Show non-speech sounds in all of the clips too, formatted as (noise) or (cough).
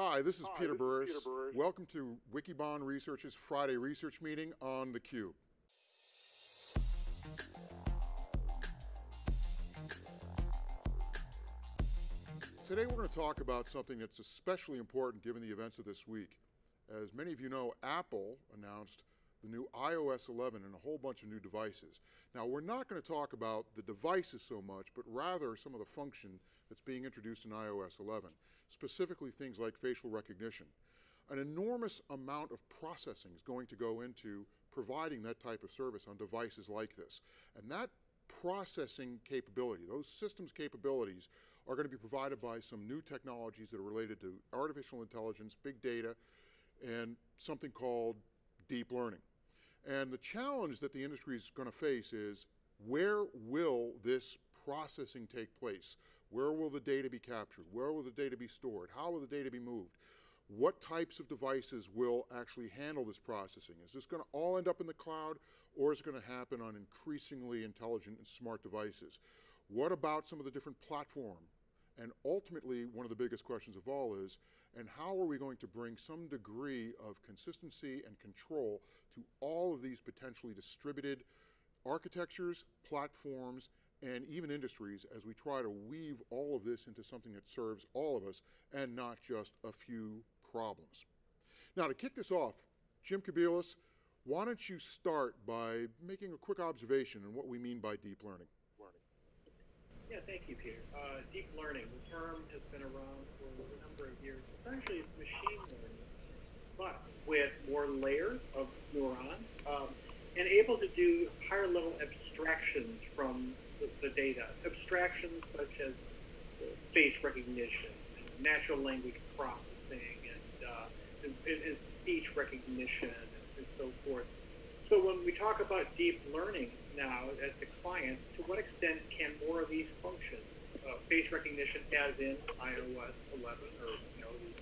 Hi, this is Hi, Peter this Burris. is Peter Burris. Welcome to Wikibon Research's Friday research meeting on theCUBE. Today we're going to talk about something that's especially important given the events of this week. As many of you know, Apple announced the new iOS 11 and a whole bunch of new devices. Now we're not going to talk about the devices so much, but rather some of the function that's being introduced in iOS 11, specifically things like facial recognition. An enormous amount of processing is going to go into providing that type of service on devices like this. And that processing capability, those systems capabilities are going to be provided by some new technologies that are related to artificial intelligence, big data, and something called deep learning. And the challenge that the industry is going to face is where will this processing take place? Where will the data be captured? Where will the data be stored? How will the data be moved? What types of devices will actually handle this processing? Is this going to all end up in the cloud or is it going to happen on increasingly intelligent and smart devices? What about some of the different platform and ultimately, one of the biggest questions of all is, and how are we going to bring some degree of consistency and control to all of these potentially distributed architectures, platforms, and even industries as we try to weave all of this into something that serves all of us and not just a few problems. Now to kick this off, Jim Kobielus, why don't you start by making a quick observation on what we mean by deep learning? Yeah, thank you, Peter. Uh, deep learning, the term has been around for a number of years. Essentially, it's machine learning, but with more layers of neurons um, and able to do higher level abstractions from the, data. Abstractions such as face recognition, and natural language processing, and, uh, and, and speech recognition, and, and so forth. So when we talk about deep learning now as the client, to what extent can more of these functions, uh, face recognition as in iOS 11 or you know the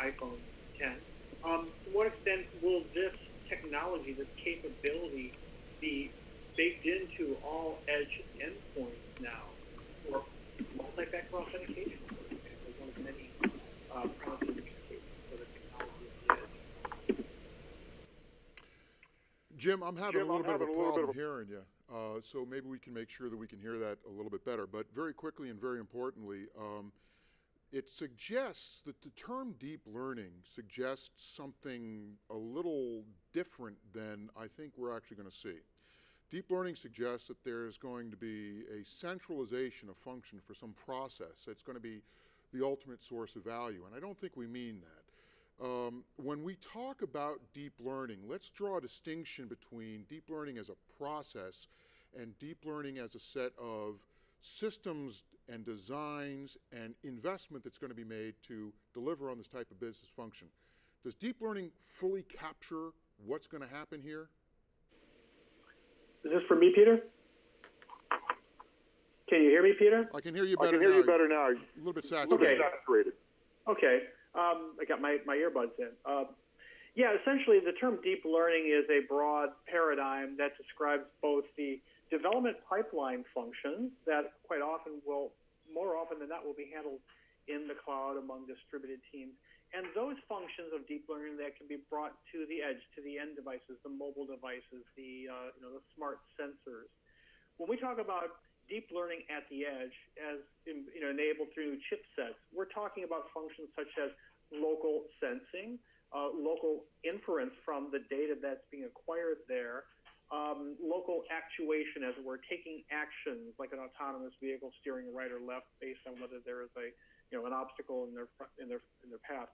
iPhone 10, um, to what extent will this technology, this capability, be baked into all edge endpoints now, or multi-factor authentication? Is one of many uh, promises for the technology at the edge. Jim, I'm having Jim, a little I'm bit of a having a little bit problem of hearing you. Uh, so maybe we can make sure that we can hear that a little bit better. But very quickly and very importantly, um, it suggests that the term deep learning suggests something a little different than I think we're actually going to see. Deep learning suggests that there's going to be a centralization of function for some process that's going to be the ultimate source of value, and I don't think we mean that. Um, when we talk about deep learning, let's draw a distinction between deep learning as a process and deep learning as a set of systems and designs and investment that's going to be made to deliver on this type of business function. Does deep learning fully capture what's going to happen here? Is this for me, Peter? Can you hear me, Peter? I can hear you better. I can hear now. you better now. A little bit Okay. saturated. Saturated. Okay. Um, I got my, my earbuds in. Uh, yeah, essentially, the term deep learning is a broad paradigm that describes both the development pipeline functions that quite often will, more often than not, will be handled in the cloud among distributed teams, and those functions of deep learning that can be brought to the edge, to the end devices, the mobile devices, the uh, you know the smart sensors. When we talk about deep learning at the edge as in, you know, enabled through chipsets, we're talking about functions such as local sensing, uh, local inference from the data that's being acquired there, um, local actuation as we're taking actions like an autonomous vehicle steering right or left based on whether there is a you know an obstacle in their in their in their path.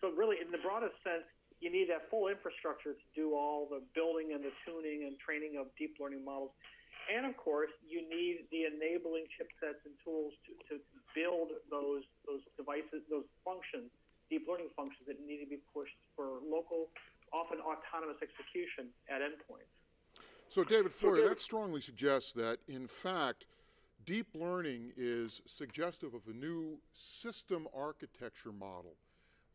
So really, in the broadest sense, you need that full infrastructure to do all the building and the tuning and training of deep learning models. And of course, you need the enabling chipsets and tools to, to build those those devices, those functions, deep learning functions that need to be pushed for local, often autonomous execution at endpoints. So David Floyer, that strongly suggests that in fact, deep learning is suggestive of a new system architecture model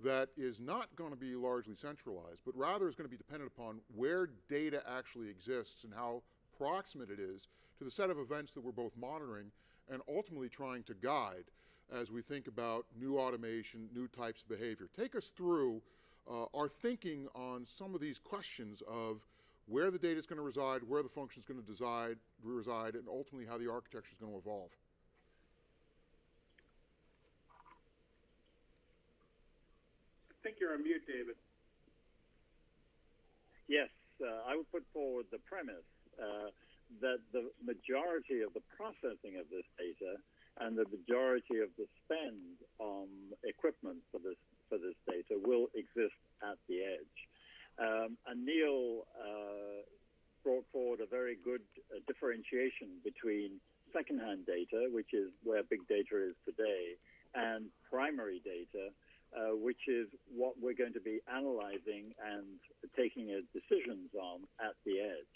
that is not going to be largely centralized, but rather is going to be dependent upon where data actually exists and how proximate it is to the set of events that we're both monitoring and ultimately trying to guide. as we think about new automation, new types of behavior. Take us through uh, our thinking on some of these questions of where the data is going to reside, where the function is going to reside, reside, and ultimately how the architecture is going to evolve. Think you're on mute, David. Yes, uh, I would put forward the premise uh, that the majority of the processing of this data and the majority of the spend on equipment for this for this data will exist at the edge. Um, and Neil uh, brought forward a very good uh, differentiation between secondhand data, which is where big data is today, and primary data, uh, which is what we're going to be analyzing and taking decisions on at the edge.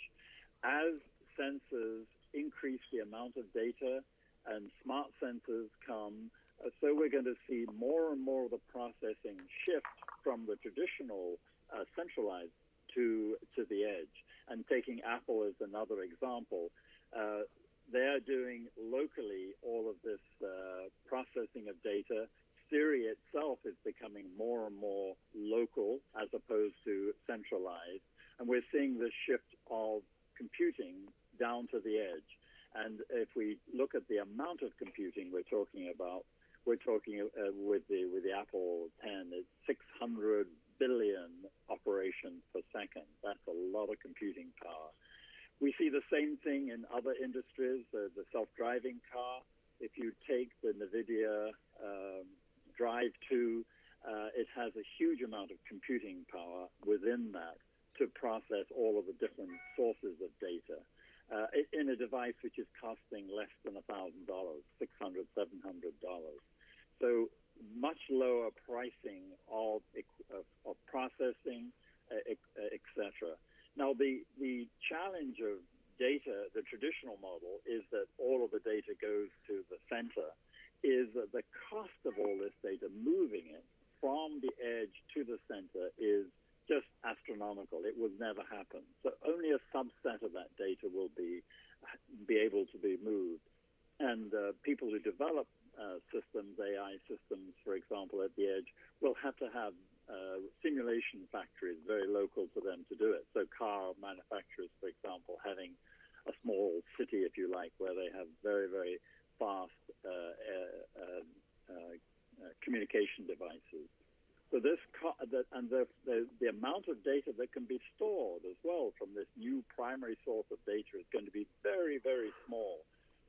As sensors increase the amount of data and smart sensors come, uh, so we're going to see more and more of the processing shift from the traditional uh, centralized to to the edge. And taking Apple as another example, uh, they're doing locally all of this uh, processing of data. Siri itself is becoming more and more local as opposed to centralized, and we're seeing this shift of computing down to the edge. And if we look at the amount of computing we're talking about, we're talking uh, with the with the Apple 10, it's 600 billion operations per second. That's a lot of computing power. We see the same thing in other industries. The self-driving car. If you take the NVIDIA um, Drive 2, uh, it has a huge amount of computing power within that to process all of the different sources of data uh, in a device which is costing less than $1,000, $600, $700. So much lower pricing of, of, of processing, uh, etc. Now, the, the challenge of data, the traditional model, is that all of the data goes to the center, is that the cost of all this data, moving it from the edge to the center, is just astronomical. It would never happen. So only a subset of that data will be be able to be moved. And uh, people who develop uh, systems, AI systems, for example, at the edge, will have to have uh, simulation factories very local to them to do it. So car manufacturers, for example, having a small city, if you like, where they have very, very fast uh, uh, uh, communication devices. So this and the, the, the amount of data that can be stored as well from this new primary source of data is going to be very, very small.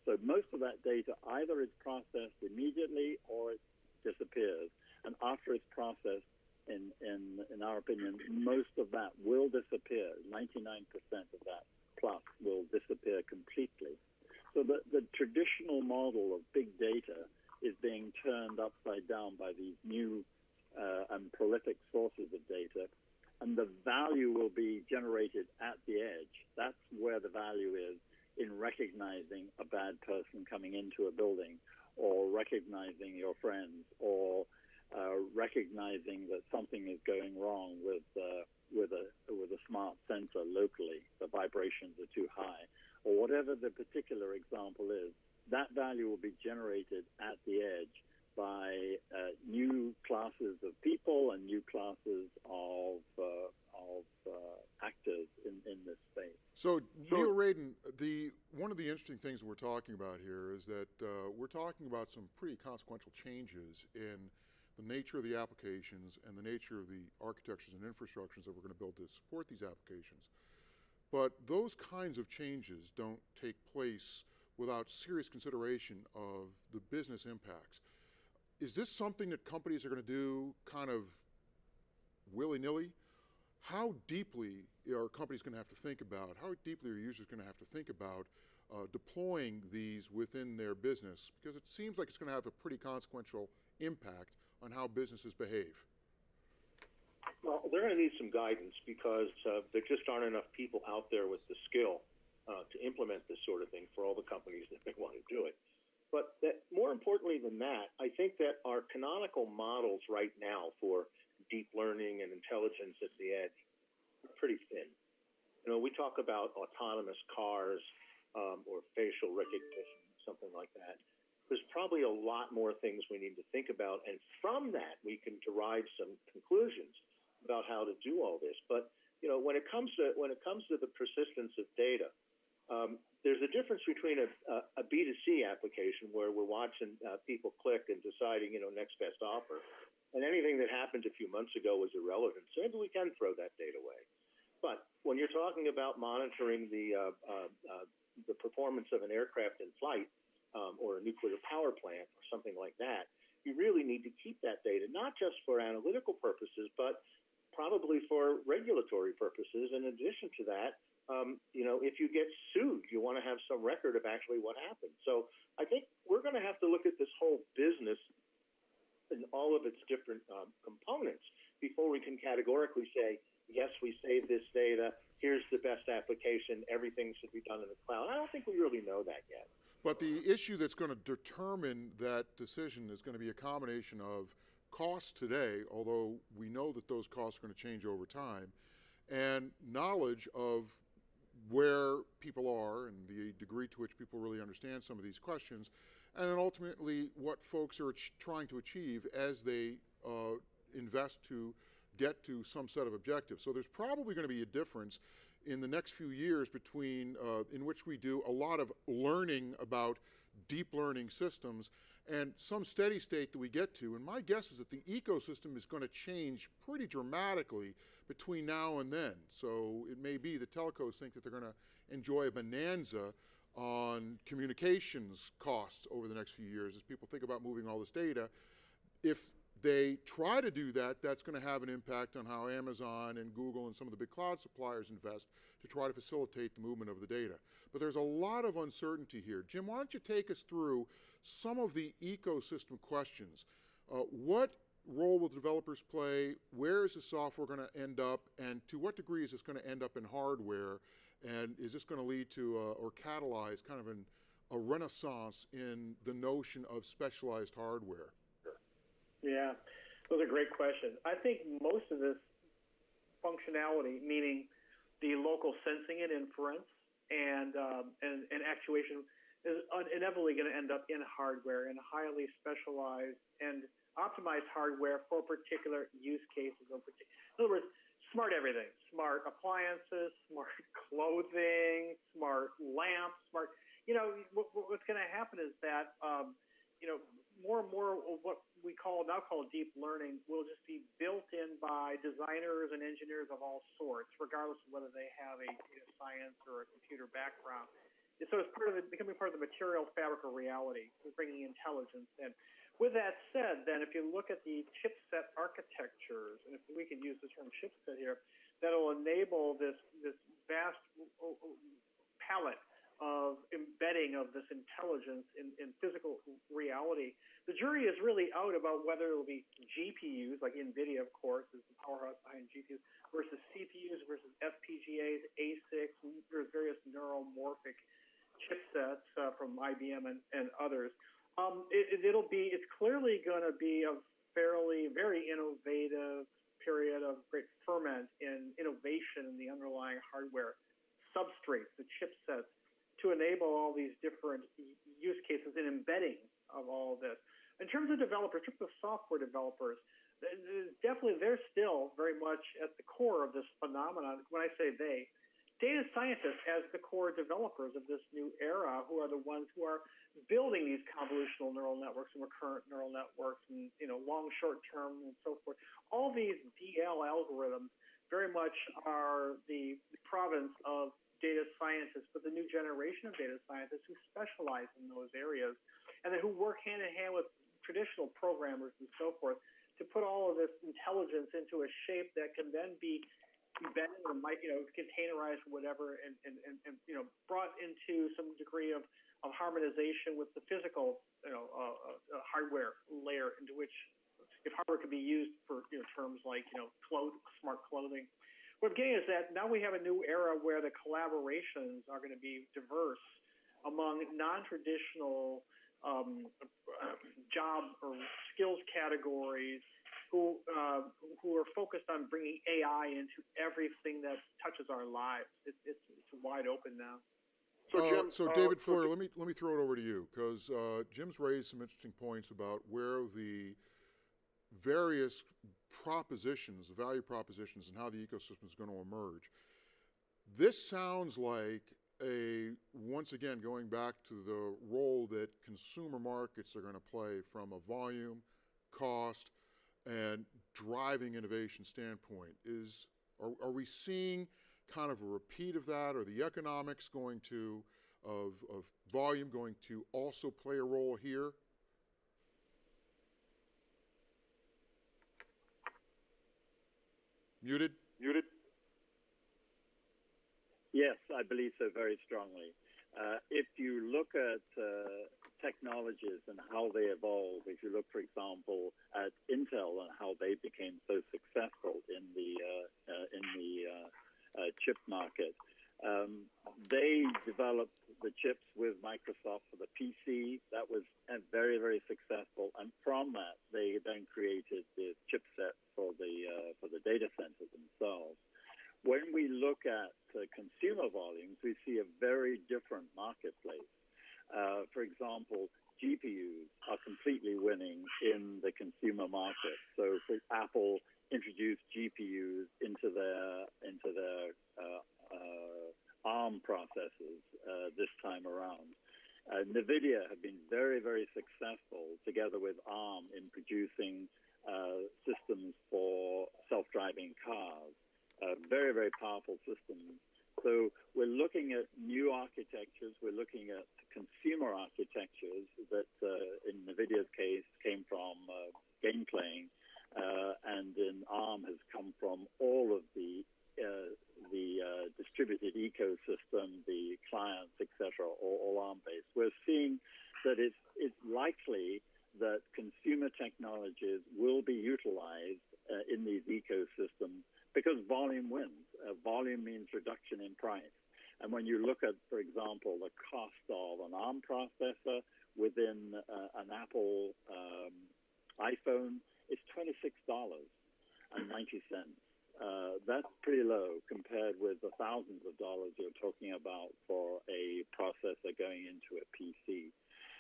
So most of that data either is processed immediately or it disappears. And after it's processed, in, in, in our opinion, most of that will disappear. 99% of that plus will disappear completely. So the, the traditional model of big data is being turned upside down by these new uh, and prolific sources of data, and the value will be generated at the edge. That's where the value is in recognizing a bad person coming into a building, or recognizing your friends, or uh, recognizing that something is going wrong with uh, with a with a smart sensor locally. The vibrations are too high, or whatever the particular example is. That value will be generated at the edge by uh, new classes of people and new classes of, uh, of uh, actors in, in this space. So, so, Neil Raden, the, one of the interesting things we're talking about here is that uh, we're talking about some pretty consequential changes in the nature of the applications and the nature of the architectures and infrastructures that we're going to build to support these applications. But those kinds of changes don't take place without serious consideration of the business impacts is this something that companies are going to do kind of willy-nilly? How deeply are companies going to have to think about, how deeply are users going to have to think about uh, deploying these within their business? Because it seems like it's going to have a pretty consequential impact on how businesses behave. Well, they're going to need some guidance because uh, there just aren't enough people out there with the skill uh, to implement this sort of thing for all the companies that (laughs) want to do it. But that, more importantly than that, I think that our canonical models right now for deep learning and intelligence at the edge are pretty thin. You know, we talk about autonomous cars um, or facial recognition, something like that. there's probably a lot more things we need to think about, and from that we can derive some conclusions about how to do all this. But you know, when it comes to when it comes to the persistence of data, um, there's a difference between a, a, a B2C application where we're watching uh, people click and deciding, you know, next best offer, and anything that happened a few months ago was irrelevant. So maybe we can throw that data away. But when you're talking about monitoring the uh, uh, uh, the performance of an aircraft in flight um, or a nuclear power plant or something like that, you really need to keep that data not just for analytical purposes, but probably for regulatory purposes. In addition to that, um, you know, if you get sued, you want to have some record of actually what happened. So I think we're going to have to look at this whole business and all of its different um, components before we can categorically say, yes, we save this data. Here's the best application. Everything should be done in the cloud. I don't think we really know that yet. But the issue that's going to determine that decision is going to be a combination of costs today, although we know that those costs are going to change over time, and knowledge of where people are and the degree to which people really understand some of these questions, and then ultimately what folks are trying to achieve as they uh, invest to get to some set of objectives. So there's probably going to be a difference in the next few years between uh, in which we do a lot of learning about deep learning systems and some steady state that we get to. And my guess is that the ecosystem is going to change pretty dramatically between now and then. So it may be the telcos think that they're going to enjoy a bonanza on communications costs over the next few years as people think about moving all this data. If they try to do that, that's going to have an impact on how Amazon and Google and some of the big cloud suppliers invest to try to facilitate the movement of the data. But there's a lot of uncertainty here. Jim, why don't you take us through some of the ecosystem questions? Uh, what role will developers play? Where is the software going to end up? And to what degree is this going to end up in hardware? And is this going to lead to uh, or catalyze kind of an, a renaissance in the notion of specialized hardware? Yeah, those are great questions. I think most of this functionality, meaning the local sensing and inference and um, and, and actuation, is inevitably going to end up in hardware and highly specialized and optimized hardware for particular use cases. In other words, smart everything, smart appliances, smart (laughs) clothing, smart lamps, smart. You know, what, what's going to happen is that um, you know more and more of what we call now call deep learning will just be built in by designers and engineers of all sorts, regardless of whether they have a data science or a computer background. So it's part of the, becoming part of the material fabric of reality, bringing intelligence in. With that said, then, if you look at the chipset architectures, and if we can use the term chipset here, that'll enable this this vast palette of embedding of this intelligence in, in physical reality. The jury is really out about whether it will be GPUs, like NVIDIA, of course, is the powerhouse behind GPUs, versus CPUs versus FPGAs, ASICs, there's various neuromorphic chipsets uh, from IBM and, and others. Um, it, it'll be, it's clearly going to be a fairly, very innovative period of great ferment in innovation in the underlying hardware substrates, the chipsets, to enable all these different use cases and embedding of all of this. In terms of developers, in terms of software developers, definitely they're still very much at the core of this phenomenon. When I say they, data scientists as the core developers of this new era, who are the ones who are building these convolutional neural networks and recurrent neural networks and you know long, short term and so forth. All these DL algorithms very much are the province of data scientists, but the new generation of data scientists who specialize in those areas and then who work hand in hand with traditional programmers and so forth to put all of this intelligence into a shape that can then be embedded or might, you know, containerized or whatever and, and, and, and you know, brought into some degree of, of harmonization with the physical, you know, uh, uh, hardware layer into which if hardware could be used for, you know, terms like, you know, smart clothing, what I'm getting is that now we have a new era where the collaborations are going to be diverse among non-traditional um, job or skills categories who uh, who are focused on bringing AI into everything that touches our lives. It, it's, it's wide open now. So, Uh, so uh, David so Floyer, Jim- let me, let me throw it over to you, because, uh, Jim's raised some interesting points about where the various propositions, the value propositions, and how the ecosystem is going to emerge. This sounds like a, once again, going back to the role that consumer markets are going to play from a volume, cost, and driving innovation standpoint. Is, are, are we seeing kind of a repeat of that? Are the economics going to, of, of volume going to also play a role here? Muted? Muted? Yes, I believe so very strongly. Uh, if you look at uh, technologies and how they evolve, if you look, for example, at Intel and how they became so successful in the uh, uh, in the uh, uh, chip market, um, they developed the chips with Microsoft for the PC. That was uh, very very successful, and from that they then created the chipset for the uh, for the data centers themselves. When we look at uh, consumer volumes, we see a very different marketplace. Uh, for example, GPUs are completely winning in the consumer market. So, for Apple introduced GPUs into their into their uh, uh, ARM processors uh, this time around. Uh, NVIDIA have been very, very successful together with ARM in producing uh, systems for self-driving cars uh, very, very powerful systems. So we're looking at new architectures. We're looking at consumer architectures that, uh, in NVIDIA's case, came from uh, game playing, uh, and in ARM has come from all of the uh, the uh, distributed ecosystem, the clients, etc., all, all ARM-based. We're seeing that it's it's likely that consumer technologies will be utilized uh, in these ecosystems because volume wins. Uh, volume means reduction in price. And when you look at, for example, the cost of an ARM processor within uh, an Apple um, iPhone, it's $26.90. Uh, that's pretty low compared with the thousands of dollars you're talking about for a processor going into a PC.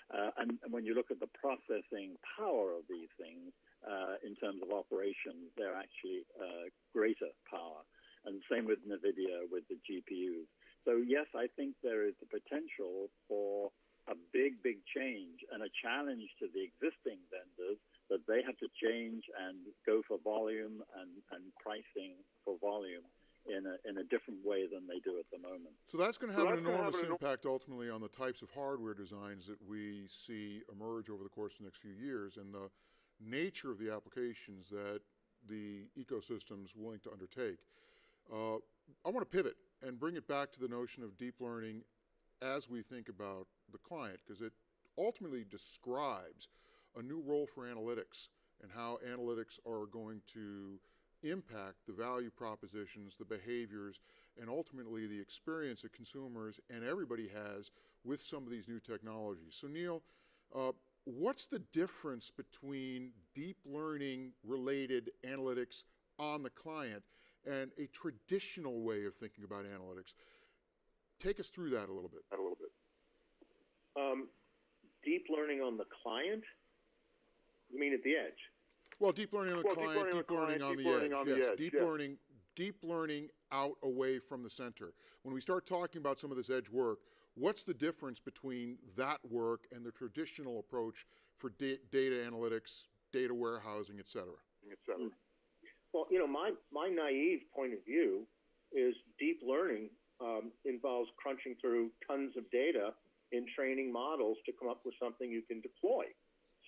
Uh, and, and, when you look at the processing power of these things, uh, in terms of operations, they're actually uh, greater power. And same with NVIDIA with the GPUs. So, yes, I think there is the potential for a big, big change and a challenge to the existing vendors that they have to change and go for volume and, and pricing for volume in a, in a different way than they do at the moment. So that's going to have So an that's gonna have enormous an- impact ultimately on the types of hardware designs that we see emerge over the course of the next few years and the nature of the applications that the ecosystem's willing to undertake. Uh, I want to pivot and bring it back to the notion of deep learning as we think about the client, because it ultimately describes a new role for analytics and how analytics are going to impact the value propositions, the behaviors, and ultimately the experience that consumers and everybody has with some of these new technologies. So, Neil, uh, what's the difference between deep learning related analytics on the client and a traditional way of thinking about analytics? Take us through that a little bit. a little bit. Um, deep learning on the client? You mean at the edge? Well, deep learning on the Well, deep client, learning deep learning client, on deep the learning edge. on the yes, deep yes. learning, deep learning out away from the center. When we start talking about some of this edge work, what's the difference between that work and the traditional approach for da- data analytics, data warehousing, et cetera? et cetera. Well, you know, my, my naive point of view is deep learning um, involves crunching through tons of data in training models to come up with something you can deploy.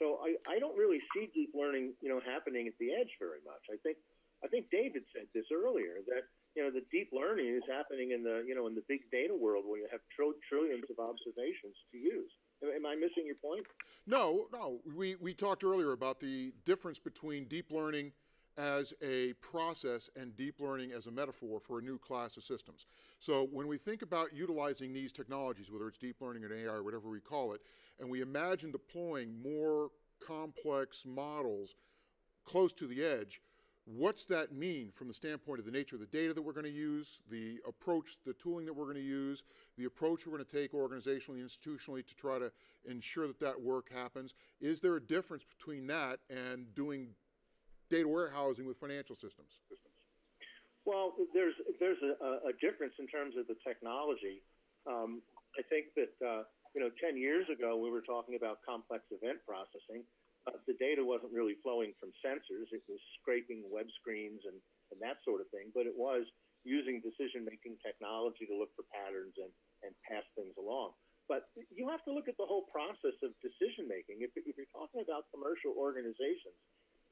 So I, I don't really see deep learning, you know, happening at the edge very much. I think I think David said this earlier that you know the deep learning is happening in the you know in the big data world where you have tr- trillions of observations to use. Am, I missing your point? No, no. We, we talked earlier about the difference between deep learning as a process and deep learning as a metaphor for a new class of systems. So when we think about utilizing these technologies, whether it's deep learning or AI or whatever we call it, and we imagine deploying more complex models close to the edge, what's that mean from the standpoint of the nature of the data that we're going to use, the approach, the tooling that we're going to use, the approach we're going to take organizationally, institutionally to try to ensure that that work happens? Is there a difference between that and doing data warehousing with financial systems? Well, there's there's a, a difference in terms of the technology. Um, I think that uh, you know, 10 years ago we were talking about complex event processing. Uh, the data wasn't really flowing from sensors; it was scraping web screens and, and that sort of thing. But it was using decision-making technology to look for patterns and and pass things along. But you have to look at the whole process of decision making. If, if you're talking about commercial organizations,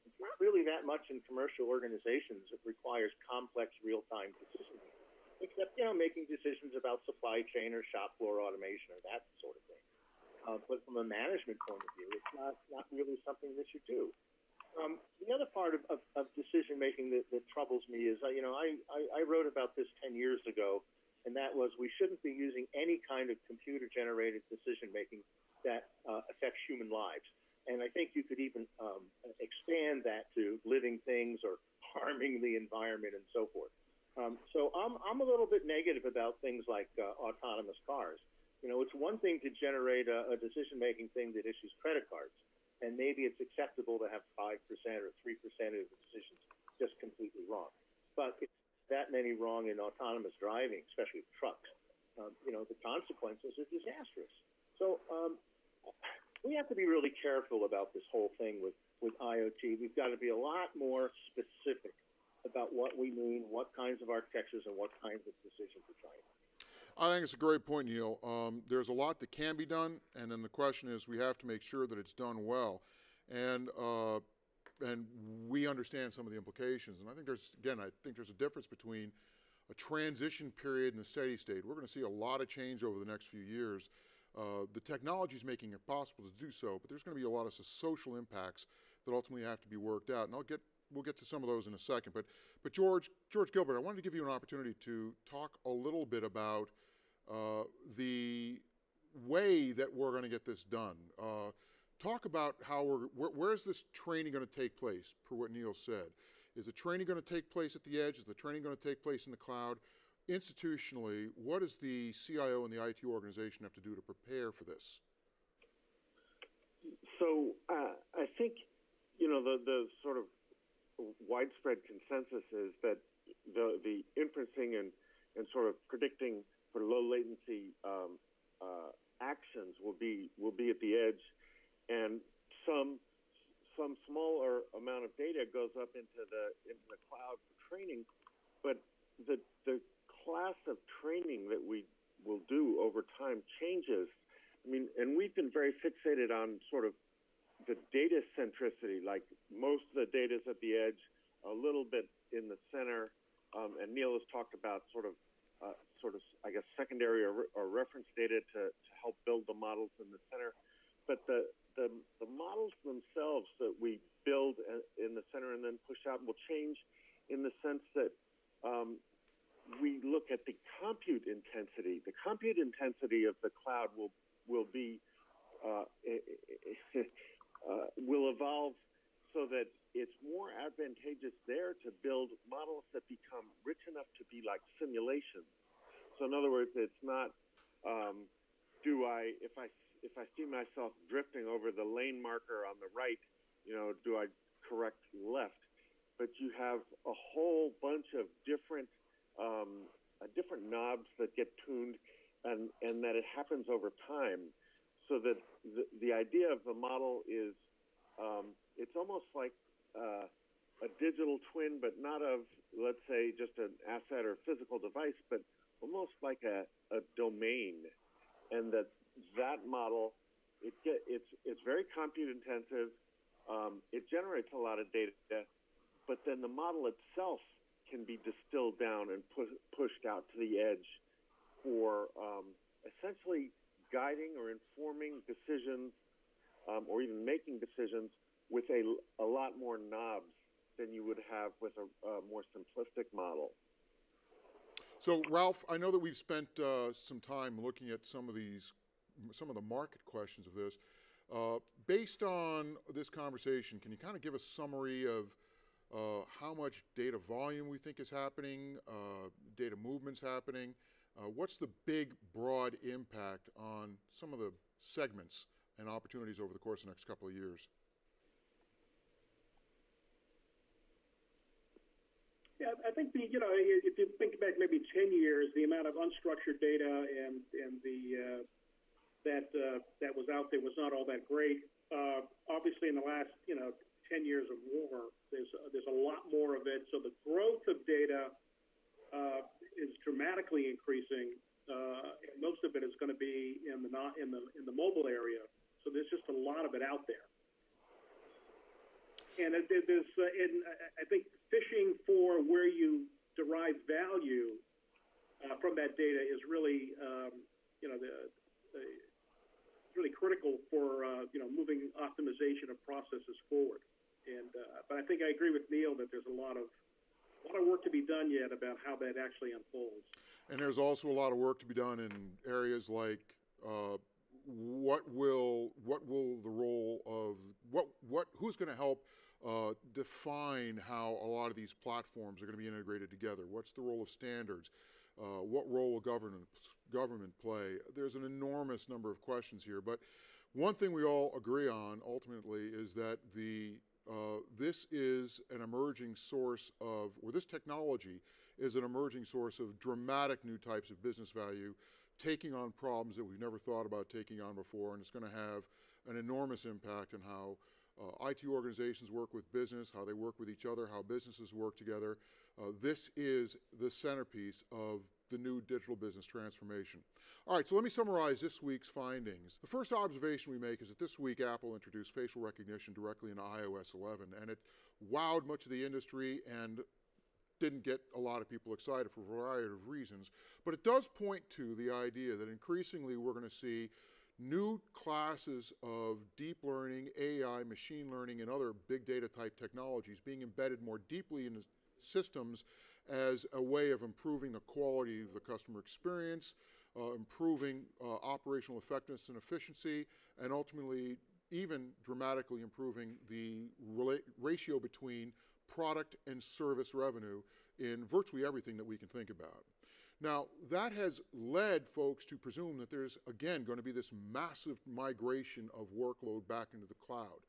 it's not really that much in commercial organizations that requires complex real-time decision making, except you know making decisions about supply chain or shop floor automation or that sort of thing. Uh, but from a management point of view, it's not not really something that you do. Um, the other part of, of, of decision making that, that troubles me is, uh, you know, I, I, I wrote about this 10 years ago, and that was we shouldn't be using any kind of computer generated decision making that uh, affects human lives. And I think you could even um, expand that to living things or (laughs) harming the environment and so forth. Um, so I'm, I'm a little bit negative about things like uh, autonomous cars. You know, it's one thing to generate a, a decision-making thing that issues credit cards, and maybe it's acceptable to have 5% or 3% of the decisions just completely wrong. But it's that many wrong in autonomous driving, especially with trucks, um, you know, the consequences are disastrous. So um, we have to be really careful about this whole thing with, with IoT. We've got to be a lot more specific about what we mean, what kinds of architectures, and what kinds of decisions we're trying to make. I think it's a great point, Neil. Um, there's a lot that can be done, and then the question is we have to make sure that it's done well. And uh, and we understand some of the implications. And I think there's, again, I think there's a difference between a transition period and a steady state. We're going to see a lot of change over the next few years. Uh, the technology is making it possible to do so, but there's going to be a lot of social impacts that ultimately have to be worked out. And I'll get we'll get to some of those in a second. But but George George Gilbert, I wanted to give you an opportunity to talk a little bit about uh, the way that we're going to get this done. Uh, talk about how we're, where, where's this training going to take place, per what Neil said. Is the training going to take place at the edge? Is the training going to take place in the cloud? Institutionally, what does the CIO and the IT organization have to do to prepare for this? So uh, I think, you know, the, the sort of widespread consensus is that the, the inferencing and, and sort of predicting for low latency um, uh, actions will be will be at the edge and some some smaller amount of data goes up into the into the cloud for training, but the the class of training that we will do over time changes. I mean, and we've been very fixated on sort of data centricity, like most of the data is at the edge, a little bit in the center, um, and Neil has talked about sort of uh, sort of I guess secondary or, or reference data to, to help build the models in the center, but the the, the models themselves that we build in the center and then push out will change in the sense that um, we look at the compute intensity. The compute intensity of the cloud will will be uh, (laughs) uh, will evolve so that it's more advantageous there to build models that become rich enough to be like simulations. So in other words, it's not um, do I if I if I see myself drifting over the lane marker on the right, you know, do I correct left? But you have a whole bunch of different um, uh, different knobs that get tuned, and and that it happens over time, so that the, the idea of the model is um, it's almost like uh, a digital twin, but not of let's say just an asset or physical device, but almost like a, a domain, and that that model, it get, it's it's very compute intensive. Um, it generates a lot of data, but then the model itself can be distilled down and pu- pushed out to the edge for um, essentially guiding or informing decisions um, or even making decisions with a, a lot more knobs than you would have with a, a more simplistic model. So, Ralph, I know that we've spent uh, some time looking at some of these some of the market questions of this. Uh, based on this conversation, can you kind of give a summary of uh, how much data volume we think is happening, uh, data movements happening. Uh, what's the big, broad impact on some of the segments and opportunities over the course of the next couple of years? Yeah, I think the you know if you think back maybe ten years, the amount of unstructured data and and the uh, that uh, that was out there was not all that great. Uh, obviously, in the last you know ten years of war, there's there's a lot more of it. So the growth of data uh, is dramatically increasing, uh, and most of it is going to be in the not in the in the mobile area. So there's just a lot of it out there. And it- it- there's, uh, I think fishing for where you derive value uh, from that data is really, um, you know, the, the really critical for uh, you know moving optimization of processes forward. And uh, but I think I agree with Neil that there's a lot of a lot of work to be done yet about how that actually unfolds. And there's also a lot of work to be done in areas like uh, what will what will the role of what what who's going to help uh, define how a lot of these platforms are going to be integrated together? What's the role of standards? Uh, what role will government government play? There's an enormous number of questions here, but one thing we all agree on ultimately is that the uh, this is an emerging source of, or this technology is an emerging source of dramatic new types of business value, taking on problems that we've never thought about taking on before, and it's going to have an enormous impact on how uh, IT organizations work with business, how they work with each other, how businesses work together. Uh, this is the centerpiece of the new digital business transformation. All right, so let me summarize this week's findings. The first observation we make is that this week Apple introduced facial recognition directly in iOS 11, and it wowed much of the industry and didn't get a lot of people excited for a variety of reasons. But it does point to the idea that increasingly we're going to see new classes of deep learning, AI, machine learning, and other big data type technologies being embedded more deeply into systems as a way of improving the quality of the customer experience, uh, improving uh, operational effectiveness and efficiency, and ultimately even dramatically improving the ratio between product and service revenue in virtually everything that we can think about. Now, that has led folks to presume that there's, again, going to be this massive migration of workload back into the cloud,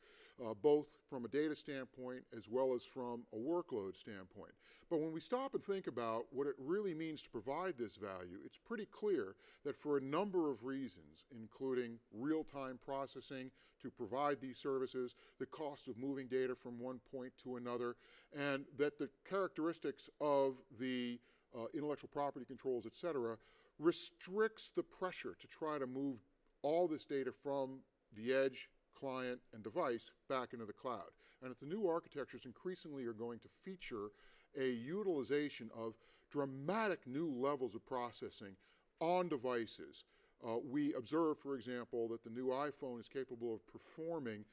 uh, both from a data standpoint as well as from a workload standpoint. But when we stop and think about what it really means to provide this value, it's pretty clear that for a number of reasons, including real time processing to provide these services, the cost of moving data from one point to another, and that the characteristics of the uh, intellectual property controls, et cetera, restricts the pressure to try to move all this data from the edge, client, and device back into the cloud. And the new architectures increasingly are going to feature a utilization of dramatic new levels of processing on devices. Uh, we observe, for example, that the new iPhone is capable of performing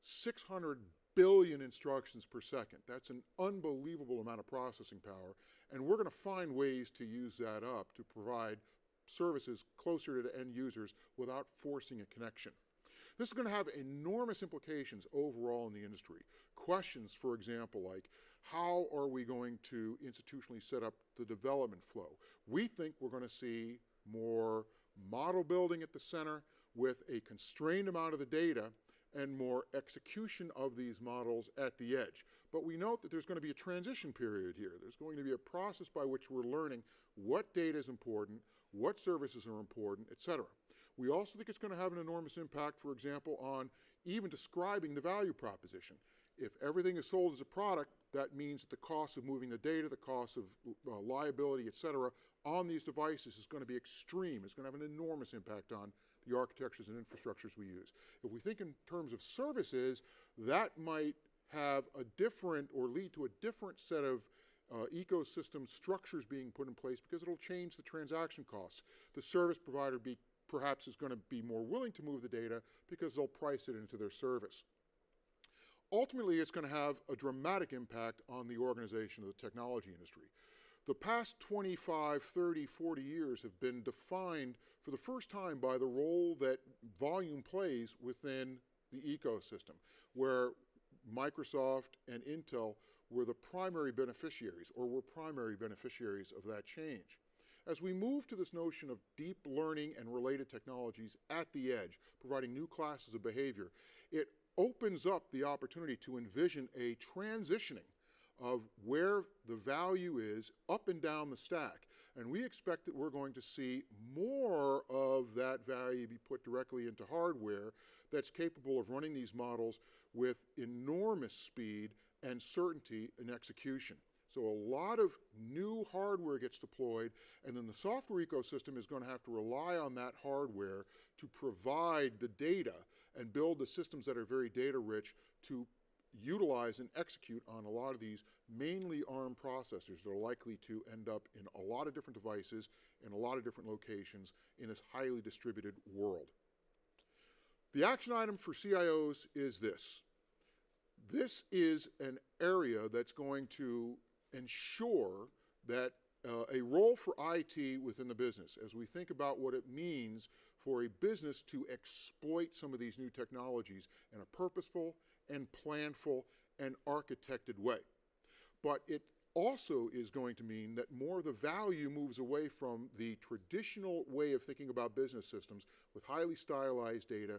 600 billion instructions per second. That's an unbelievable amount of processing power. And we're going to find ways to use that up to provide services closer to the end users without forcing a connection. This is going to have enormous implications overall in the industry. Questions, for example, like how are we going to institutionally set up the development flow? We think we're going to see more model building at the center with a constrained amount of the data and more execution of these models at the edge. But we note that there's going to be a transition period here. There's going to be a process by which we're learning what data is important, what services are important, et cetera. We also think it's going to have an enormous impact, for example, on even describing the value proposition. If everything is sold as a product, that means that the cost of moving the data, the cost of uh, liability, et cetera, on these devices is going to be extreme. It's going to have an enormous impact on the architectures and infrastructures we use. If we think in terms of services, that might have a different or lead to a different set of uh, ecosystem structures being put in place because it'll change the transaction costs. The service provider be, perhaps is going to be more willing to move the data because they'll price it into their service. Ultimately, it's going to have a dramatic impact on the organization of the technology industry. The past 25, 30, 40 years have been defined for the first time by the role that volume plays within the ecosystem, where Microsoft and Intel were the primary beneficiaries or were primary beneficiaries of that change. As we move to this notion of deep learning and related technologies at the edge, providing new classes of behavior, it opens up the opportunity to envision a transitioning of where the value is up and down the stack. And we expect that we're going to see more of that value be put directly into hardware that's capable of running these models with enormous speed and certainty in execution. So a lot of new hardware gets deployed, and then the software ecosystem is going to have to rely on that hardware to provide the data and build the systems that are very data rich to utilize and execute on a lot of these mainly ARM processors that are likely to end up in a lot of different devices in a lot of different locations in this highly distributed world. The action item for CIOs is this. This is an area that's going to ensure that uh, a role for IT within the business as we think about what it means for a business to exploit some of these new technologies in a purposeful and planful and architected way. But it also is going to mean that more of the value moves away from the traditional way of thinking about business systems with highly stylized data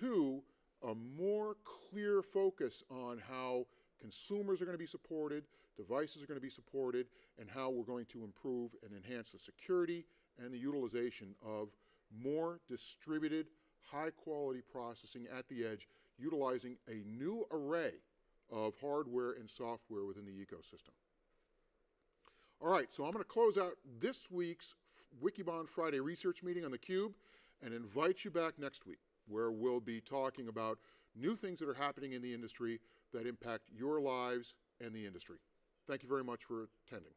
to a more clear focus on how consumers are going to be supported, devices are going to be supported, and how we're going to improve and enhance the security and the utilization of more distributed, high quality processing at the edge, utilizing a new array of hardware and software within the ecosystem. All right, so I'm going to close out this week's Wikibon Friday research meeting on theCUBE and invite you back next week where we'll be talking about new things that are happening in the industry that impact your lives and the industry. Thank you very much for attending.